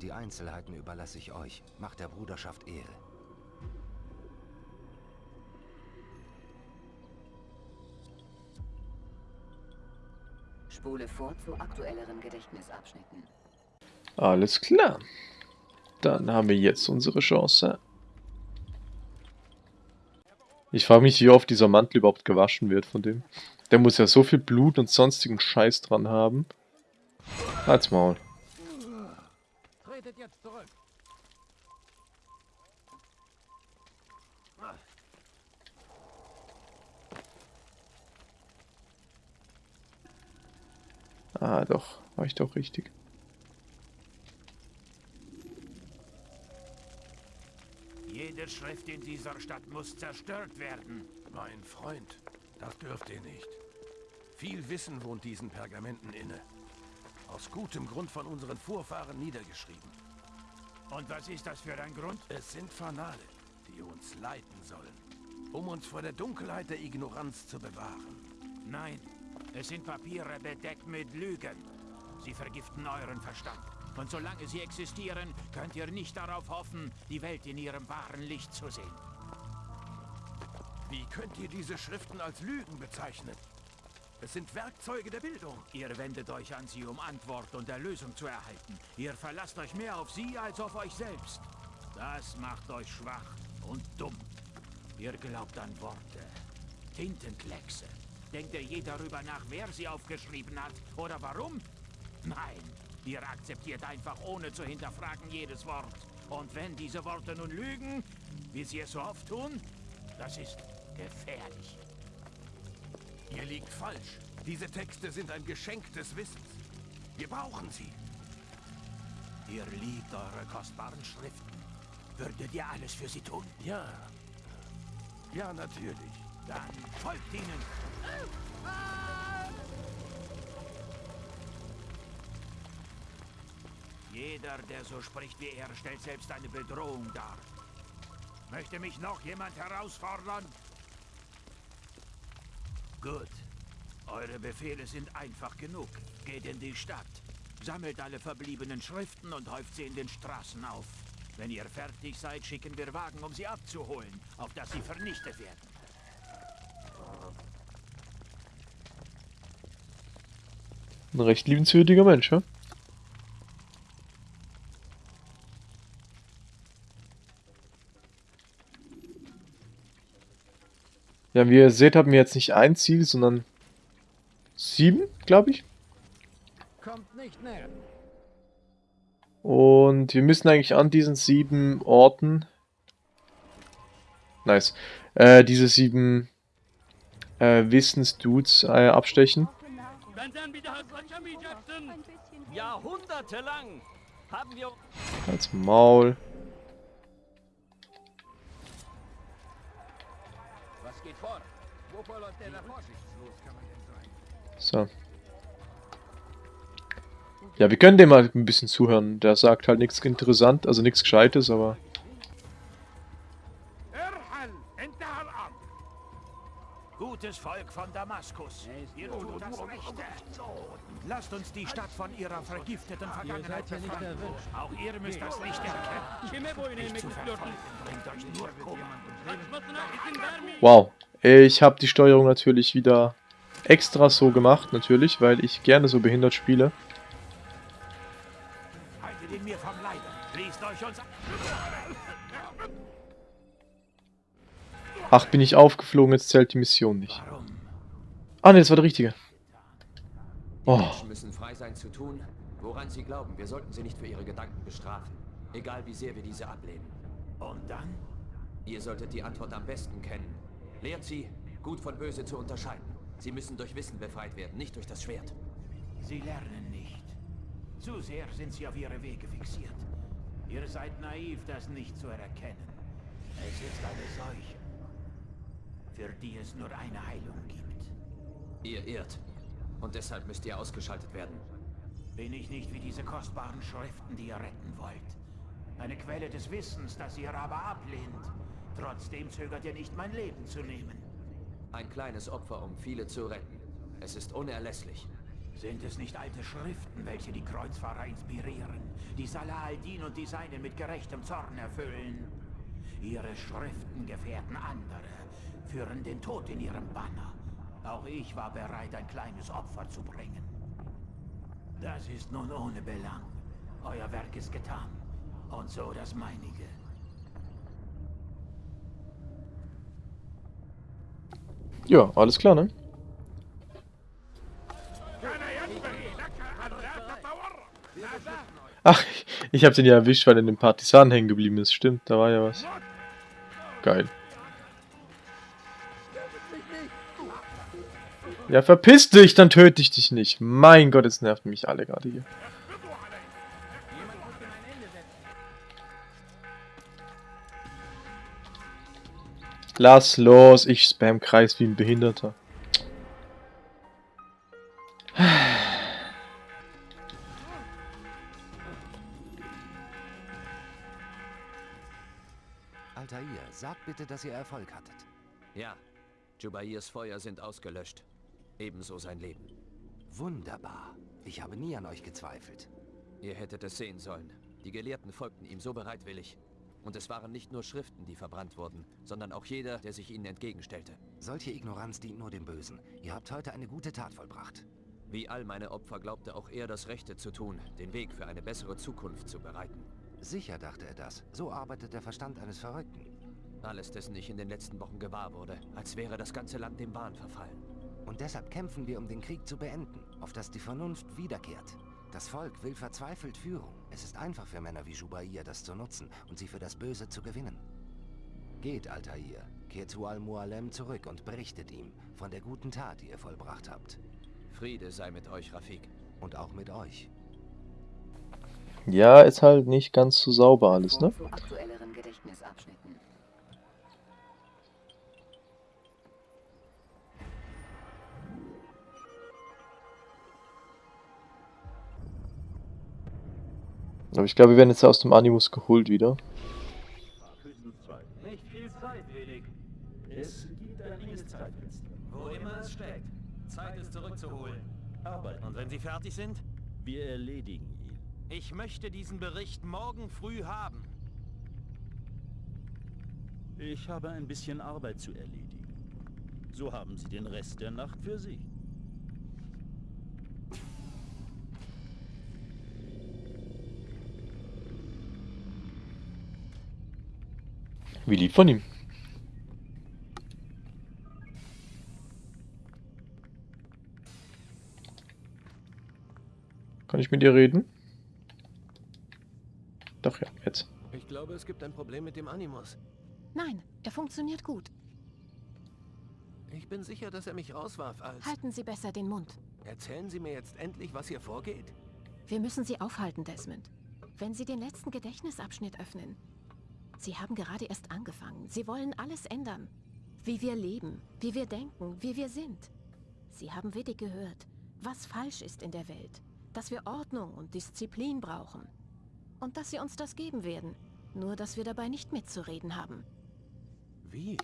Die Einzelheiten überlasse ich euch. Macht der Bruderschaft Ehre. Spule vor zu aktuelleren Gedächtnisabschnitten. Alles klar. Dann haben wir jetzt unsere Chance. Ich frage mich, wie oft dieser Mantel überhaupt gewaschen wird von dem. Der muss ja so viel Blut und sonstigen Scheiß dran haben. Halt's Maul. Jetzt zurück. Ah, doch. War ich doch richtig. Jede Schrift in dieser Stadt muss zerstört werden. Mein Freund, das dürft ihr nicht. Viel Wissen wohnt diesen Pergamenten inne. Aus gutem Grund von unseren Vorfahren niedergeschrieben. Und was ist das für ein Grund? Es sind Fanale, die uns leiten sollen. Um uns vor der Dunkelheit der Ignoranz zu bewahren. Nein, es sind Papiere bedeckt mit Lügen. Sie vergiften euren Verstand. Und solange sie existieren, könnt ihr nicht darauf hoffen, die Welt in ihrem wahren Licht zu sehen. Wie könnt ihr diese Schriften als Lügen bezeichnen? Es sind Werkzeuge der Bildung. Ihr wendet euch an sie, um Antwort und Erlösung zu erhalten. Ihr verlasst euch mehr auf sie als auf euch selbst. Das macht euch schwach und dumm. Ihr glaubt an Worte, Tintenkleckse. Denkt ihr je darüber nach, wer sie aufgeschrieben hat oder warum? Nein, ihr akzeptiert einfach ohne zu hinterfragen jedes Wort. Und wenn diese Worte nun lügen, wie sie es so oft tun, das ist gefährlich. Ihr liegt falsch. Diese Texte sind ein Geschenk des Wissens. Wir brauchen sie. Ihr liebt eure kostbaren Schriften. Würdet ihr alles für sie tun? Ja. Ja, natürlich. Dann folgt ihnen. Jeder, der so spricht wie er, stellt selbst eine Bedrohung dar. Möchte mich noch jemand herausfordern? Gut. Eure Befehle sind einfach genug. Geht in die Stadt. Sammelt alle verbliebenen Schriften und häuft sie in den Straßen auf. Wenn ihr fertig seid, schicken wir Wagen, um sie abzuholen, auf dass sie vernichtet werden. Ein recht liebenswürdiger Mensch, ja? Ja, wie ihr seht, haben wir jetzt nicht ein Ziel, sondern sieben, glaube ich. Kommt nicht näher. Und wir müssen eigentlich an diesen sieben Orten... Nice. Äh, diese sieben äh, Wissensdudes äh, abstechen. Jahrhundertelang haben wir... Als Maul. So. Ja, wir können dem mal ein bisschen zuhören. Der sagt halt nichts interessant, also nichts Gescheites, aber... Gutes Volk von Damaskus, ihr tut das Rechte. Lasst uns die Stadt von ihrer vergifteten Vergangenheit befreien. Auch ihr müsst das Licht erkennen. Nicht zu verfolgen, bringt euch nur Kummer. Wow. Ich habe die Steuerung natürlich wieder extra so gemacht, natürlich, weil ich gerne so behindert spiele. Ach, bin ich aufgeflogen, jetzt zählt die Mission nicht. Ah, ne, das war der richtige. Die Oh, Menschen müssen frei sein zu tun, woran sie glauben. Wir sollten sie nicht für ihre Gedanken bestrafen. Egal wie sehr wir diese ablehnen. Und dann? Ihr solltet die Antwort am besten kennen. Lehrt sie, gut von böse zu unterscheiden. Sie müssen durch Wissen befreit werden, nicht durch das Schwert. Sie lernen nicht. Zu sehr sind sie auf ihre Wege fixiert. Ihr seid naiv, das nicht zu erkennen. Es ist eine Seuche, für die es nur eine Heilung gibt. Ihr irrt. Und deshalb müsst ihr ausgeschaltet werden. Bin ich nicht wie diese kostbaren Schriften, die ihr retten wollt. Eine Quelle des Wissens, das ihr aber ablehnt. Trotzdem zögert ihr nicht, mein Leben zu nehmen. Ein kleines Opfer, um viele zu retten. Es ist unerlässlich. Sind es nicht alte Schriften, welche die Kreuzfahrer inspirieren, die Salah al-Din und die Seinen mit gerechtem Zorn erfüllen? Ihre Schriften gefährden andere, führen den Tod in ihrem Banner. Auch ich war bereit, ein kleines Opfer zu bringen. Das ist nun ohne Belang. Euer Werk ist getan. Und so das meinige. Ja, alles klar, ne? Ach, ich habe den ja erwischt, weil er in den Partisanen hängen geblieben ist. Stimmt, da war ja was. Geil. Ja, verpiss dich, dann töte ich dich nicht. Mein Gott, jetzt nerven mich alle gerade hier. Lass los, ich spam Kreis wie ein Behinderter. Altair, sagt bitte, dass ihr Erfolg hattet. Ja, Jubairs Feuer sind ausgelöscht. Ebenso sein Leben. Wunderbar. Ich habe nie an euch gezweifelt. Ihr hättet es sehen sollen. Die Gelehrten folgten ihm so bereitwillig. Und es waren nicht nur Schriften, die verbrannt wurden, sondern auch jeder, der sich ihnen entgegenstellte. Solche Ignoranz dient nur dem Bösen. Ihr habt heute eine gute Tat vollbracht. Wie all meine Opfer glaubte auch er, das Rechte zu tun, den Weg für eine bessere Zukunft zu bereiten. Sicher dachte er das. So arbeitet der Verstand eines Verrückten. Alles, dessen ich in den letzten Wochen gewahr wurde, als wäre das ganze Land dem Wahn verfallen. Und deshalb kämpfen wir, um den Krieg zu beenden, auf dass die Vernunft wiederkehrt. Das Volk will verzweifelt Führung. Es ist einfach für Männer wie Jubair, das zu nutzen und sie für das Böse zu gewinnen. Geht, Altair, kehrt zu Al-Mualem zurück und berichtet ihm von der guten Tat, die ihr vollbracht habt. Friede sei mit euch, Rafik. Und auch mit euch. Ja, ist halt nicht ganz so sauber alles, ne? Zu aktuelleren Gedächtnisabschnitten. Aber ich glaube, wir werden jetzt aus dem Animus geholt wieder. Nicht viel Zeit, wenig. Es gibt ein enges Zeitfenster. Wo immer es steckt. Zeit ist zurückzuholen. Arbeit. Und wenn Sie fertig sind? Wir erledigen ihn. Ich möchte diesen Bericht morgen früh haben. Ich habe ein bisschen Arbeit zu erledigen. So haben Sie den Rest der Nacht für sich. Wie lieb von ihm. Kann ich mit dir reden? Doch, ja, jetzt. Ich glaube, es gibt ein Problem mit dem Animus. Nein, er funktioniert gut. Ich bin sicher, dass er mich rauswarf als... Halten Sie besser den Mund. Erzählen Sie mir jetzt endlich, was hier vorgeht. Wir müssen Sie aufhalten, Desmond. Wenn Sie den letzten Gedächtnisabschnitt öffnen. Sie haben gerade erst angefangen. Sie wollen alles ändern. Wie wir leben, wie wir denken, wie wir sind. Sie haben wenig gehört, was falsch ist in der Welt. Dass wir Ordnung und Disziplin brauchen. Und dass Sie uns das geben werden. Nur, dass wir dabei nicht mitzureden haben. Wie?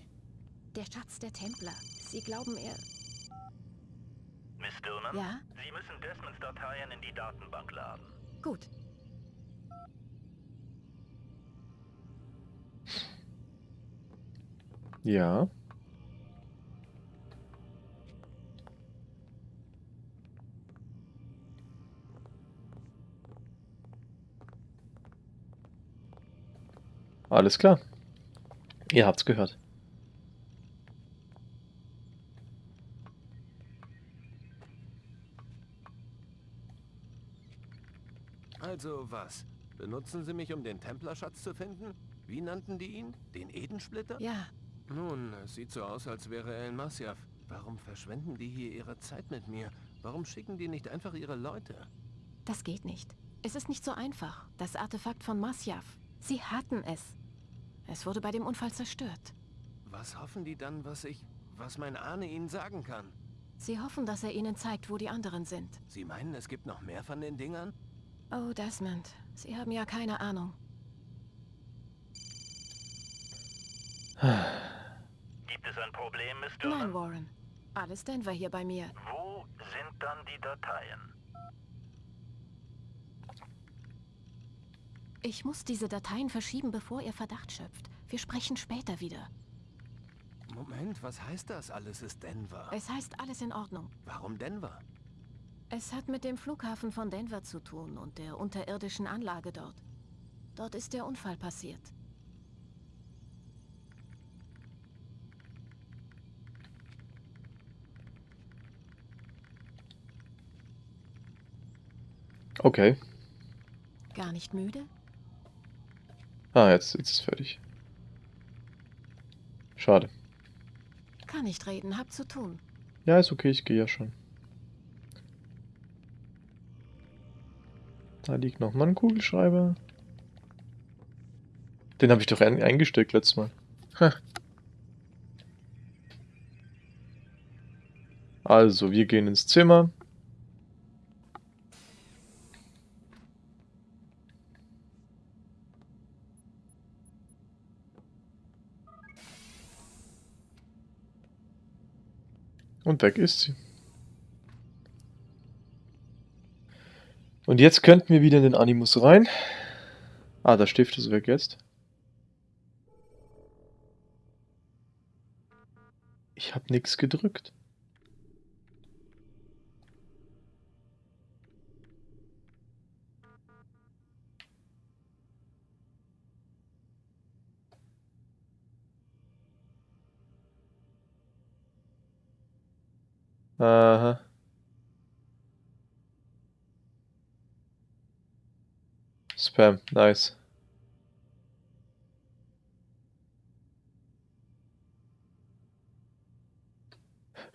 Der Schatz der Templer. Sie glauben, er... Miss Dillman? Ja? Sie müssen Desmonds Dateien in die Datenbank laden. Gut. Ja. Alles klar. Ihr habt's gehört. Also was? Benutzen Sie mich, um den Templerschatz zu finden? Wie nannten die ihn? Den Edensplitter? Ja. Nun, es sieht so aus, als wäre er in Masyaf. Warum verschwenden die hier ihre Zeit mit mir? Warum schicken die nicht einfach ihre Leute? Das geht nicht. Es ist nicht so einfach. Das Artefakt von Masyaf. Sie hatten es. Es wurde bei dem Unfall zerstört. Was hoffen die dann, was ich... was mein Ahne ihnen sagen kann? Sie hoffen, dass er ihnen zeigt, wo die anderen sind. Sie meinen, es gibt noch mehr von den Dingern? Oh, Desmond. Sie haben ja keine Ahnung. Es ein Problem, Miss? Nein, Warren. Alles Denver hier bei mir. Wo sind dann die Dateien? Ich muss diese Dateien verschieben, bevor ihr Verdacht schöpft. Wir sprechen später wieder. Moment, was heißt das? Alles ist Denver. Es heißt alles in Ordnung. Warum Denver? Es hat mit dem Flughafen von Denver zu tun und der unterirdischen Anlage dort. Dort ist der Unfall passiert. Okay. Gar nicht müde? Ah, jetzt, jetzt ist es fertig. Schade. Kann nicht reden, hab zu tun. Ja, ist okay, ich gehe ja schon. Da liegt nochmal ein Kugelschreiber. Den habe ich doch eingesteckt letztes Mal. Ha. Also, wir gehen ins Zimmer. Und weg ist sie. Und jetzt könnten wir wieder in den Animus rein. Ah, der Stift ist weg jetzt. Ich habe nichts gedrückt. Aha. Spam, nice.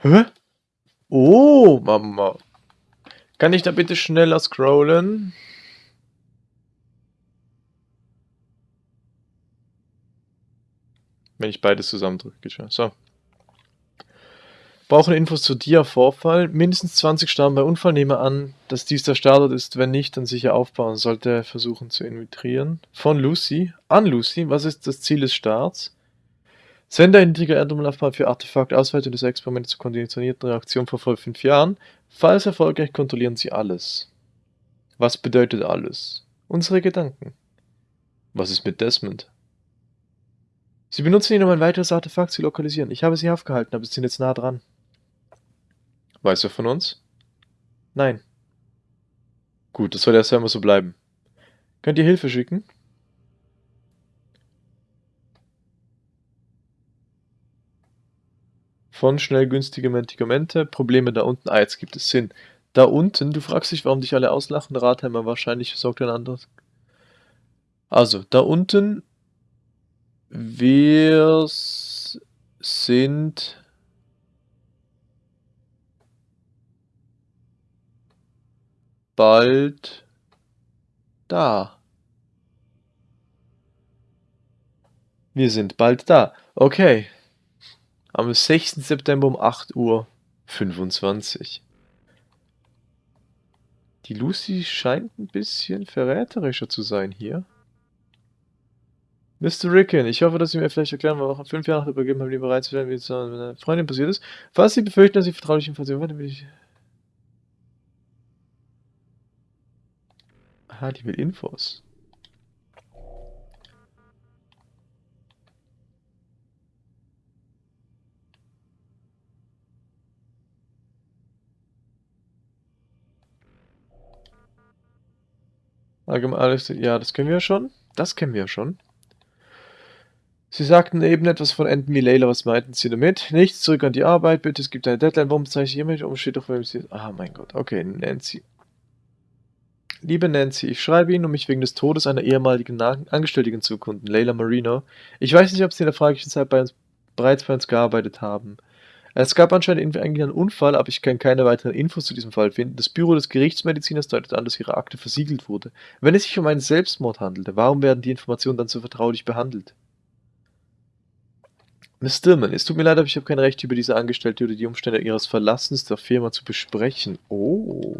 Hä? Oh, Mama. Kann ich da bitte schneller scrollen? Wenn ich beides zusammendrücke. So. Brauchen Infos zu Dia-Vorfall. Mindestens 20 starben bei Unfall. Nehme an, dass dies der Startort ist. Wenn nicht, dann sicher aufbauen. Sollte versuchen zu infiltrieren. Von Lucy. An Lucy. Was ist das Ziel des Starts? Sender niedriger Erdumlaufbahn für Artefakt. Ausweitung des Experiments zur konditionierten Reaktion vor voll 5 Jahren. Falls erfolgreich, kontrollieren Sie alles. Was bedeutet alles? Unsere Gedanken. Was ist mit Desmond? Sie benutzen ihn, um ein weiteres Artefakt zu lokalisieren. Ich habe sie aufgehalten, aber sie sind jetzt nah dran. Weiß er von uns? Nein. Gut, das soll erst einmal so bleiben. Könnt ihr Hilfe schicken? Von schnell günstige Medikamente, Probleme da unten. Ah, jetzt gibt es Sinn. Da unten, du fragst dich, warum dich alle auslachen, Ratheimer wahrscheinlich sorgt ein anderes. Also, da unten, wir sind bald da. Wir sind bald da. Okay. Am 6. September um 8 Uhr 25. Die Lucy scheint ein bisschen verräterischer zu sein hier. Mr. Ricken, ich hoffe, dass Sie mir vielleicht erklären, warum fünf Jahre nach der bereits werden, wie es mit einer Freundin passiert ist. Falls Sie befürchten, dass Sie vertrauliche Informationen dann will ich Aha, die will Infos. Allgemein alles, ja, das können wir schon. Das kennen wir schon. Sie sagten eben etwas von wie Layla, was meinten Sie damit? Nichts, zurück an die Arbeit, bitte, es gibt eine Deadline, warum zeichne ich immer nicht um, doch, wem Sie... Ah, mein Gott, okay, Nancy. Liebe Nancy, ich schreibe Ihnen, um mich wegen des Todes einer ehemaligen Angestellten zu erkunden, Leila Marino. Ich weiß nicht, ob Sie in der fraglichen Zeit bei uns, bereits bei uns gearbeitet haben. Es gab anscheinend eigentlich einen Unfall, aber ich kann keine weiteren Infos zu diesem Fall finden. Das Büro des Gerichtsmediziners deutet an, dass Ihre Akte versiegelt wurde. Wenn es sich um einen Selbstmord handelte, warum werden die Informationen dann so vertraulich behandelt? Miss Stillman, es tut mir leid, aber ich habe kein Recht, über diese Angestellte oder die Umstände ihres Verlassens der Firma zu besprechen. Oh.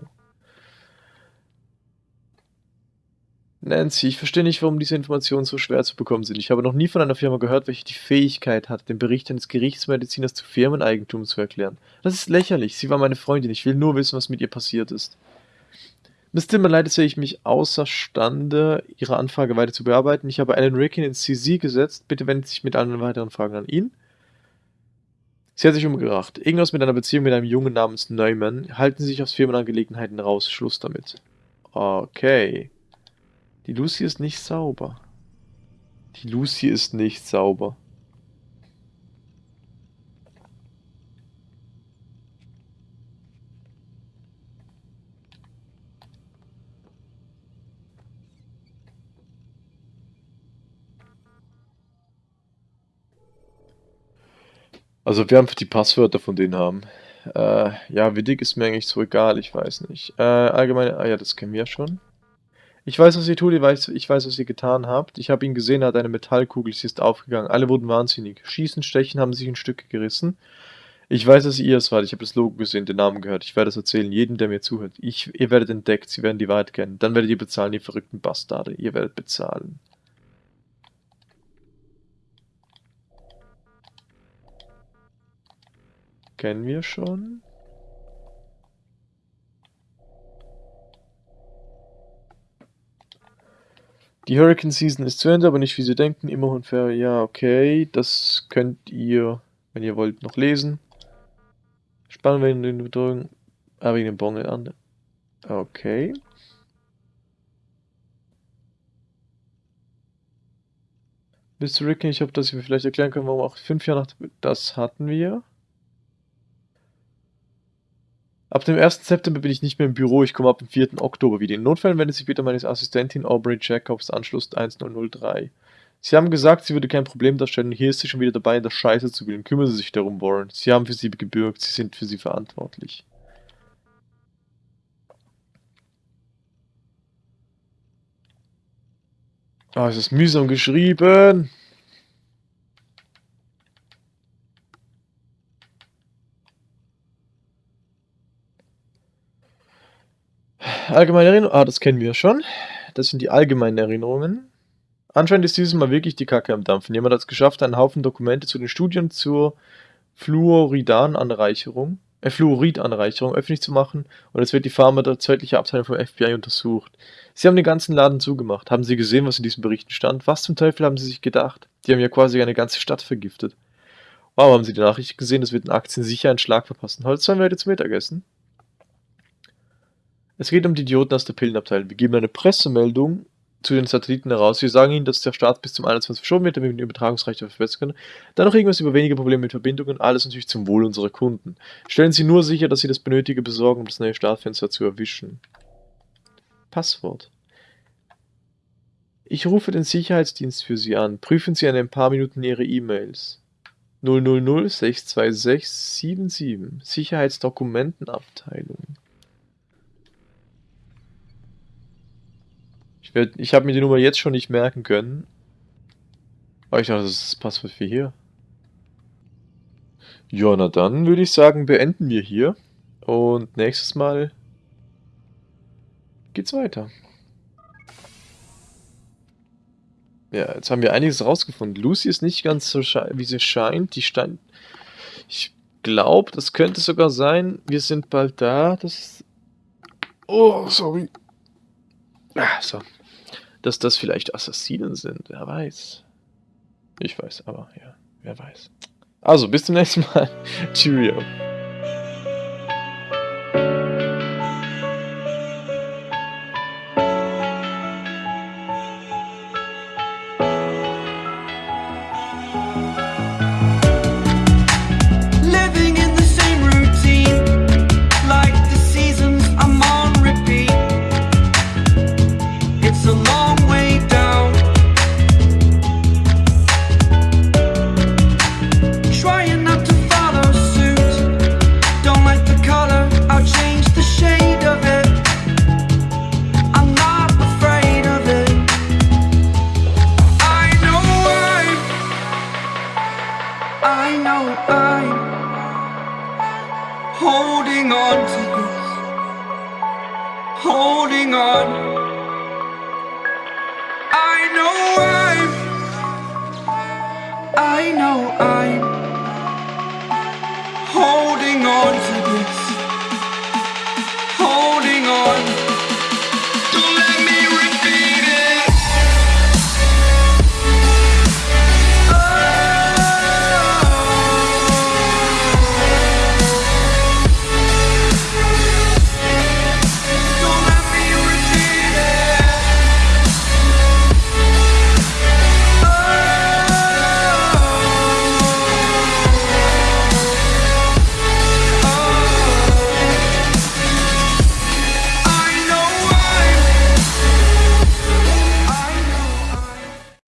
Nancy, ich verstehe nicht, warum diese Informationen so schwer zu bekommen sind. Ich habe noch nie von einer Firma gehört, welche die Fähigkeit hat, den Bericht eines Gerichtsmediziners zu Firmeneigentum zu erklären. Das ist lächerlich. Sie war meine Freundin. Ich will nur wissen, was mit ihr passiert ist. Miss Timmer, leider sehe ich mich außerstande, Ihre Anfrage weiter zu bearbeiten. Ich habe Alan Rickin ins CZ gesetzt. Bitte wenden Sie sich mit allen weiteren Fragen an ihn. Sie hat sich umgebracht. Irgendwas mit einer Beziehung mit einem Jungen namens Neumann. Halten Sie sich aus Firmenangelegenheiten raus. Schluss damit. Okay. Die Lucy ist nicht sauber. Die Lucy ist nicht sauber. Also wir einfach die Passwörter von denen haben. Äh, ja, wie dick ist mir eigentlich so egal, ich weiß nicht. Äh, allgemeine, ah ja, das kennen wir ja schon. Ich weiß, was ihr tut, ich weiß, ich weiß, was ihr getan habt. Ich habe ihn gesehen, er hat eine Metallkugel, sie ist aufgegangen. Alle wurden wahnsinnig. Schießen, Stechen haben sich in Stücke gerissen. Ich weiß, dass ihr es wart. Ich habe das Logo gesehen, den Namen gehört. Ich werde es erzählen, jedem, der mir zuhört. Ich, ihr werdet entdeckt, sie werden die Wahrheit kennen. Dann werdet ihr bezahlen, ihr verrückten Bastarde. Ihr werdet bezahlen. Kennen wir schon? Die Hurricane Season ist zu Ende, aber nicht wie Sie denken. Immer unfair. Ja, okay. Das könnt ihr, wenn ihr wollt, noch lesen. Spannen wir in den Bedrohung. Ah, wegen dem Bongel an. Okay. Zu Ricken, ich hoffe, dass ich mir vielleicht erklären kann, warum auch fünf Jahre nach... Das hatten wir. Ab dem 1. September bin ich nicht mehr im Büro, ich komme ab dem 4. Oktober wieder. In Notfällen wendet sich bitte meine Assistentin Aubrey Jacobs Anschluss 1003. Sie haben gesagt, sie würde kein Problem darstellen hier ist sie schon wieder dabei, in der Scheiße zu wählen. Kümmern Sie sich darum, Warren. Sie haben für sie gebürgt, sie sind für sie verantwortlich. Ah, oh, es ist mühsam geschrieben. Allgemeine Erinnerungen. Ah, das kennen wir schon. Das sind die allgemeinen Erinnerungen. Anscheinend ist dieses Mal wirklich die Kacke am Dampfen. Jemand hat es geschafft, einen Haufen Dokumente zu den Studien zur Fluoridanreicherung, äh, Fluoridanreicherung öffentlich zu machen und es wird die pharmazeutische Abteilung vom FBI untersucht. Sie haben den ganzen Laden zugemacht. Haben Sie gesehen, was in diesen Berichten stand? Was zum Teufel haben Sie sich gedacht? Die haben ja quasi eine ganze Stadt vergiftet. Wow, haben Sie die Nachricht gesehen? Das wird in Aktien sicher einen Schlag verpassen. Heute sollen wir heute zum Mittagessen. Es geht um die Idioten aus der Pillenabteilung. Wir geben eine Pressemeldung zu den Satelliten heraus. Wir sagen ihnen, dass der Start bis zum 21 verschoben wird, damit wir den Übertragungsrechte verbessern können. Dann noch irgendwas über weniger Probleme mit Verbindungen, alles natürlich zum Wohl unserer Kunden. Stellen Sie nur sicher, dass Sie das Benötige besorgen, um das neue Startfenster zu erwischen. Passwort. Ich rufe den Sicherheitsdienst für Sie an. Prüfen Sie in ein paar Minuten Ihre E-Mails. 000 626 77 Sicherheitsdokumentenabteilung. Ich, ich habe mir die Nummer jetzt schon nicht merken können. Aber ich dachte, das ist das Passwort für hier. Ja, na dann würde ich sagen, beenden wir hier. Und nächstes Mal geht's weiter. Ja, jetzt haben wir einiges rausgefunden. Lucy ist nicht ganz so, wie sie scheint. Die stand... Ich glaube, das könnte sogar sein. Wir sind bald da. Das... Oh, sorry. Ah, so dass das vielleicht Assassinen sind. Wer weiß. Ich weiß, aber ja, wer weiß. Also, bis zum nächsten Mal. Cheerio.